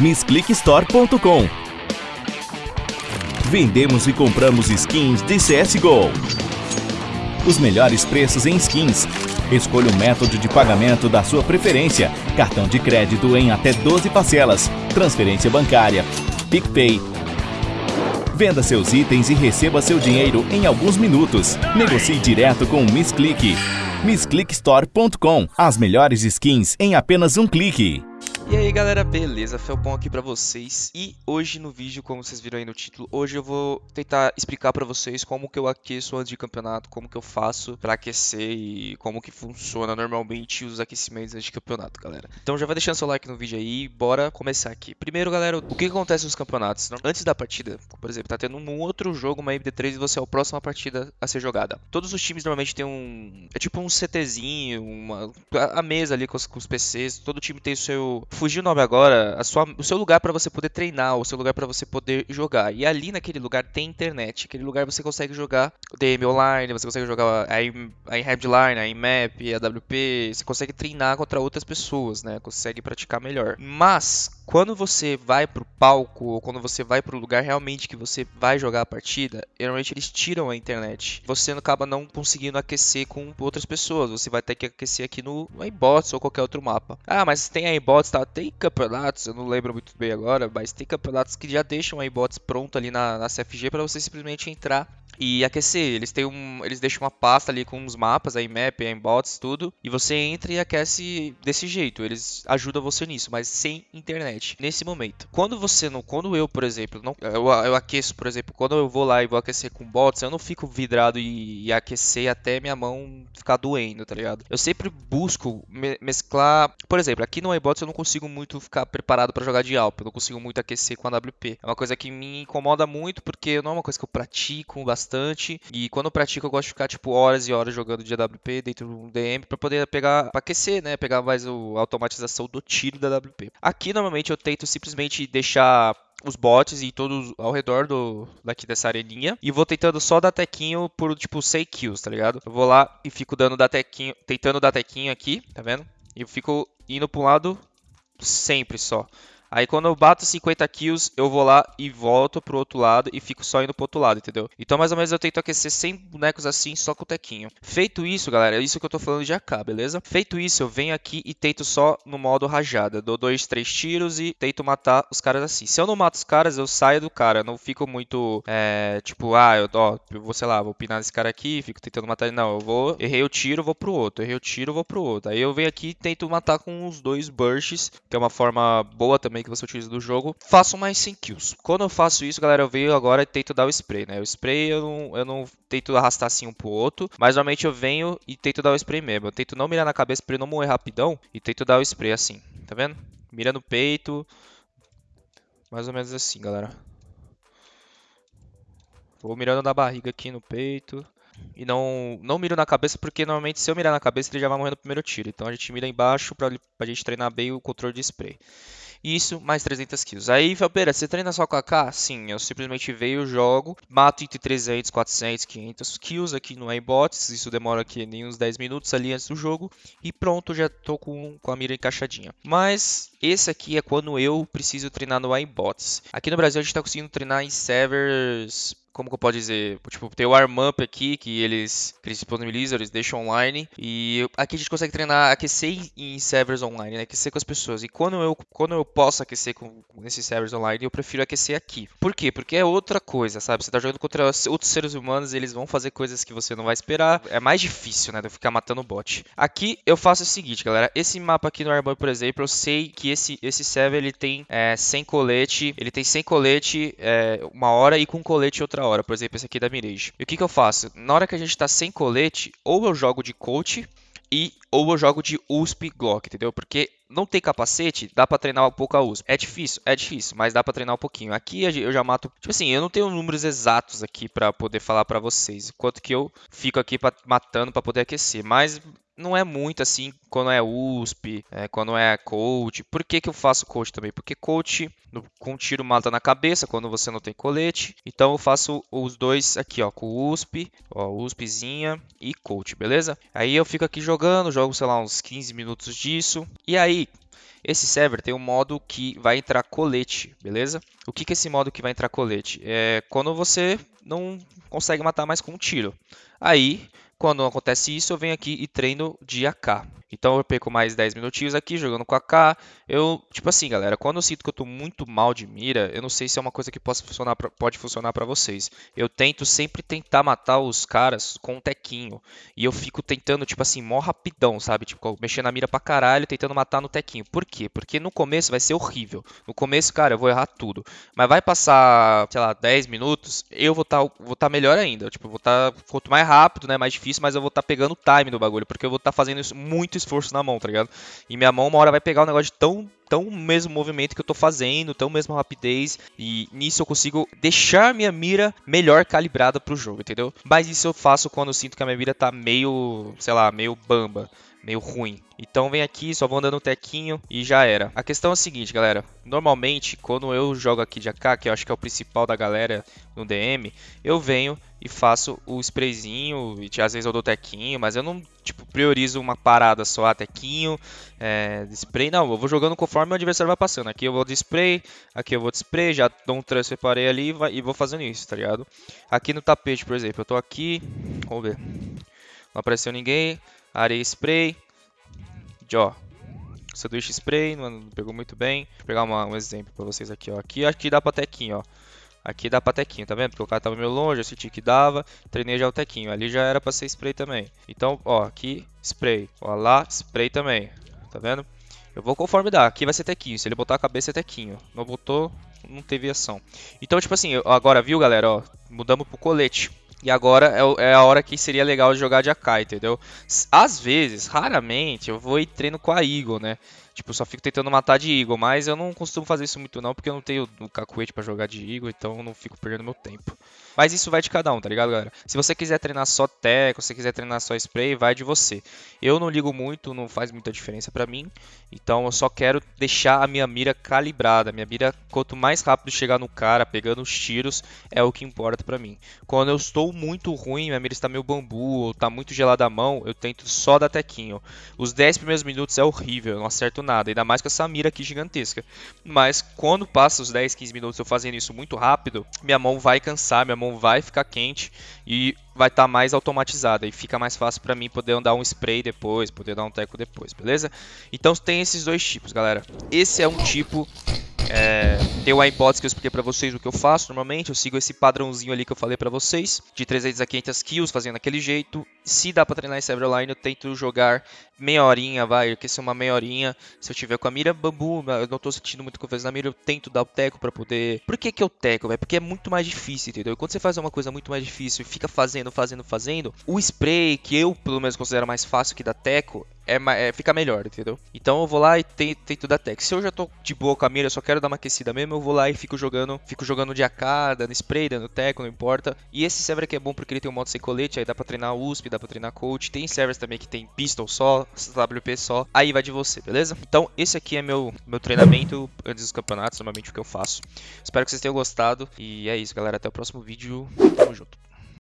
missclickstore.com. Vendemos e compramos skins de CSGO. Os melhores preços em skins. Escolha o método de pagamento da sua preferência. Cartão de crédito em até 12 parcelas. Transferência bancária. PicPay. Venda seus itens e receba seu dinheiro em alguns minutos. Negocie direto com o Miss Click. MissClickStore.com. As melhores skins em apenas um clique. E aí galera, beleza? Felpão aqui pra vocês e hoje no vídeo, como vocês viram aí no título, hoje eu vou tentar explicar pra vocês como que eu aqueço antes de campeonato, como que eu faço pra aquecer e como que funciona normalmente os aquecimentos antes de campeonato, galera. Então já vai deixando seu like no vídeo aí bora começar aqui. Primeiro galera, o que acontece nos campeonatos? Antes da partida, por exemplo, tá tendo um outro jogo, uma MD3 e você é a próxima partida a ser jogada. Todos os times normalmente tem um... é tipo um CTzinho, uma... a mesa ali com os, com os PCs, todo time tem o seu fugiu o nome agora, sua, o seu lugar para você poder treinar, o seu lugar para você poder jogar. E ali naquele lugar tem internet. Aquele lugar você consegue jogar DM online, você consegue jogar a, a Headline, a IMAP, a WP, você consegue treinar contra outras pessoas, né? Consegue praticar melhor. Mas quando você vai pro palco ou quando você vai pro lugar realmente que você vai jogar a partida, geralmente eles tiram a internet. Você acaba não conseguindo aquecer com outras pessoas. Você vai ter que aquecer aqui no iBots ou qualquer outro mapa. Ah, mas tem iBots, tá? Tem campeonatos, eu não lembro muito bem agora, mas tem campeonatos que já deixam iBots pronto ali na, na CFG para você simplesmente entrar e aquecer. Eles têm um, eles deixam uma pasta ali com os mapas, a IMAP, a InBots, tudo, e você entra e aquece desse jeito. Eles ajudam você nisso, mas sem internet nesse momento. Quando você não, quando eu, por exemplo, não, eu, eu aqueço, por exemplo, quando eu vou lá e vou aquecer com bots, eu não fico vidrado e, e aquecer até minha mão ficar doendo, tá ligado? Eu sempre busco me, mesclar, por exemplo, aqui no iBots eu não consigo muito ficar preparado para jogar de Alp, eu não consigo muito aquecer com a WP. É uma coisa que me incomoda muito porque não é uma coisa que eu pratico bastante bastante. E quando eu pratico, eu gosto de ficar, tipo, horas e horas jogando de AWP dentro do DM para poder pegar, pra aquecer, né? Pegar mais a automatização do tiro da AWP. Aqui, normalmente, eu tento simplesmente deixar os bots e todos ao redor do daqui dessa areninha e vou tentando só dar tequinho por tipo 6 kills, tá ligado? Eu vou lá e fico dando da tequinho, tentando dar tequinho aqui, tá vendo? E eu fico indo para um lado sempre só. Aí quando eu bato 50 kills, eu vou lá e volto pro outro lado e fico só indo pro outro lado, entendeu? Então mais ou menos eu tento aquecer 100 bonecos assim, só com o tequinho. Feito isso, galera, é isso que eu tô falando de AK, beleza? Feito isso, eu venho aqui e tento só no modo rajada. Dou dois, três tiros e tento matar os caras assim. Se eu não mato os caras, eu saio do cara. Não fico muito, é, tipo, ah, eu, ó, eu vou, sei lá, vou pinar esse cara aqui, fico tentando matar ele. Não, eu vou, errei o tiro, vou pro outro. Errei o tiro, vou pro outro. Aí eu venho aqui e tento matar com os dois bursts, que é uma forma boa também que você utiliza do jogo, faço mais 100 kills. Quando eu faço isso, galera, eu venho agora e tento dar o spray, né? O spray eu não, eu não tento arrastar assim um pro outro, mas normalmente eu venho e tento dar o spray mesmo. Eu tento não mirar na cabeça pra ele não morrer rapidão e tento dar o spray assim, tá vendo? Mira no peito, mais ou menos assim, galera. Vou mirando na barriga aqui no peito. E não, não miro na cabeça, porque normalmente se eu mirar na cabeça ele já vai morrer no primeiro tiro. Então a gente mira embaixo pra, pra gente treinar bem o controle de spray. Isso, mais 300 kills. Aí, Felpeira, você treina só com AK? Sim, eu simplesmente vejo, jogo, mato entre 300, 400, 500 kills aqui no iBots. Isso demora aqui nem uns 10 minutos ali antes do jogo. E pronto, já tô com, com a mira encaixadinha. Mas esse aqui é quando eu preciso treinar no iBots. Aqui no Brasil a gente tá conseguindo treinar em servers como que eu posso dizer? Tipo, tem o ArmUp aqui, que eles, que eles disponibilizam, eles deixam online. E aqui a gente consegue treinar, aquecer em servers online, né? Aquecer com as pessoas. E quando eu, quando eu posso aquecer com, esses servers online, eu prefiro aquecer aqui. Por quê? Porque é outra coisa, sabe? Você tá jogando contra outros seres humanos, eles vão fazer coisas que você não vai esperar. É mais difícil, né? De ficar matando bot. Aqui eu faço o seguinte, galera. Esse mapa aqui no ArmUp, por exemplo, eu sei que esse, esse server ele tem é, 100 colete. Ele tem 100 colete é, uma hora e com colete outra hora, por exemplo, esse aqui da Mirage. E o que, que eu faço? Na hora que a gente está sem colete, ou eu jogo de coach e ou eu jogo de USP Glock, entendeu? Porque não tem capacete, dá para treinar um pouco a USP. É difícil, é difícil, mas dá para treinar um pouquinho. Aqui eu já mato, tipo assim, eu não tenho números exatos aqui para poder falar para vocês, quanto que eu fico aqui pra, matando para poder aquecer, mas não é muito assim quando é USP, é, quando é coach. Por que, que eu faço coach também? Porque coach no, com tiro mata na cabeça quando você não tem colete. Então eu faço os dois aqui, ó, com USP, ó, USPzinha e coach, beleza? Aí eu fico aqui jogando, jogo, sei lá, uns 15 minutos disso. E aí, Esse server tem um modo que vai entrar colete, beleza? O que, que é esse modo que vai entrar colete? É quando você não consegue matar mais com um tiro. Aí, quando acontece isso, eu venho aqui e treino de AK. Então eu perco mais 10 minutinhos aqui jogando com a K. Eu, tipo assim, galera, quando eu sinto que eu tô muito mal de mira, eu não sei se é uma coisa que possa funcionar pra, pode funcionar para vocês. Eu tento sempre tentar matar os caras com um tequinho. E eu fico tentando, tipo assim, mó rapidão, sabe? Tipo, mexendo na mira pra caralho, tentando matar no tequinho. Por quê? Porque no começo vai ser horrível. No começo, cara, eu vou errar tudo. Mas vai passar, sei lá, 10 minutos, eu vou estar tá, vou tá melhor ainda. Tipo, vou estar tá, quanto mais rápido, né, mais difícil, mas eu vou estar tá pegando o time do bagulho, porque eu vou estar tá fazendo isso muito esforço na mão, tá ligado? E minha mão uma hora vai pegar um negócio de tão tão mesmo movimento que eu tô fazendo, tão mesmo rapidez, e nisso eu consigo deixar minha mira melhor calibrada pro jogo, entendeu? Mas isso eu faço quando eu sinto que a minha mira tá meio, sei lá, meio bamba meio ruim. Então vem aqui, só vou andando um tequinho e já era. A questão é a seguinte, galera. Normalmente, quando eu jogo aqui de AK, que eu acho que é o principal da galera no DM, eu venho e faço o sprayzinho, e às vezes eu dou tequinho, mas eu não, tipo, priorizo uma parada só, ah, tequinho, é, spray, não, eu vou jogando conforme o adversário vai passando. Aqui eu vou de spray, aqui eu vou de spray, já dou um transfer parei ali e, vai, e vou fazendo isso, tá ligado? Aqui no tapete, por exemplo, eu tô aqui, vamos ver, não apareceu ninguém, areia spray, ó, sanduíche spray, não pegou muito bem. Vou pegar uma, um exemplo para vocês aqui, ó. Aqui, aqui dá pra tequinho, ó. Aqui dá pra tequinho, tá vendo? Porque o cara tava meio longe, eu senti que dava, treinei já o tequinho. Ali já era pra ser spray também. Então, ó, aqui, spray. Ó, lá, spray também. Tá vendo? Eu vou conforme dá. Aqui vai ser tequinho. Se ele botar a cabeça, é tequinho. Não botou, não teve ação. Então, tipo assim, agora, viu, galera? Ó, mudamos pro colete. E agora é, é, a hora que seria legal jogar de AK, entendeu? Às vezes, raramente, eu vou e treino com a Eagle, né? Tipo, só fico tentando matar de Eagle, mas eu não costumo fazer isso muito não, porque eu não tenho o cacuete para jogar de Eagle, então eu não fico perdendo meu tempo. Mas isso vai de cada um, tá ligado, galera? Se você quiser treinar só teco, se você quiser treinar só spray, vai de você. Eu não ligo muito, não faz muita diferença para mim, então eu só quero deixar a minha mira calibrada. Minha mira, quanto mais rápido chegar no cara, pegando os tiros, é o que importa para mim. Quando eu estou muito ruim, minha mira está meio bambu, ou tá muito gelada a mão, eu tento só dar tequinho. Os 10 primeiros minutos é horrível, eu não acerto nada, ainda mais com essa mira aqui gigantesca. Mas quando passa os 10, 15 minutos eu fazendo isso muito rápido, minha mão vai cansar, minha mão vai ficar quente e vai estar tá mais automatizada e fica mais fácil para mim poder dar um spray depois, poder dar um teco depois, beleza? Então tem esses dois tipos, galera. Esse é um tipo é, tem uma hipótese que eu expliquei para vocês o que eu faço normalmente. Eu sigo esse padrãozinho ali que eu falei para vocês, de 300 a 500 kills, fazendo daquele jeito. Se dá para treinar em online, eu tento jogar meia horinha, vai, aquecer uma meia horinha. Se eu tiver com a mira bambu, eu não tô sentindo muito confiança na mira, eu tento dar o teco para poder. Por que que eu teco, velho? Porque é muito mais difícil, entendeu? Quando você faz uma coisa muito mais difícil e fica fazendo, fazendo, fazendo, o spray, que eu pelo menos considero mais fácil que dar teco, é, é, fica melhor, entendeu? Então eu vou lá e tento, tento dar tech. Se eu já tô de boa com a mira, só quero dar uma aquecida mesmo, eu vou lá e fico jogando, fico jogando de AK, dando spray, dando teco, não importa. E esse server aqui é bom porque ele tem um modo sem colete, aí dá pra treinar USP, dá pra treinar coach. Tem servers também que tem pistol só, WP só, aí vai de você, beleza? Então esse aqui é meu, meu treinamento antes dos campeonatos, normalmente o que eu faço. Espero que vocês tenham gostado e é isso, galera. Até o próximo vídeo. Tamo junto.